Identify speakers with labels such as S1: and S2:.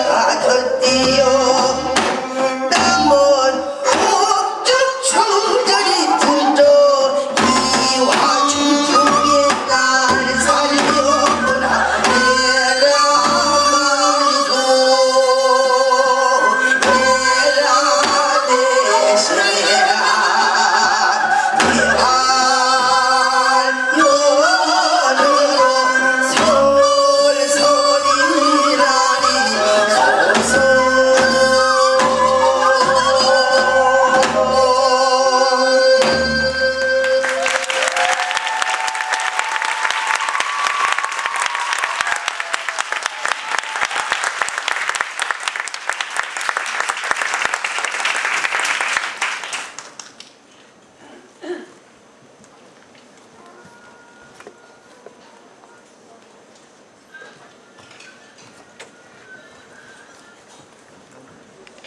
S1: I could be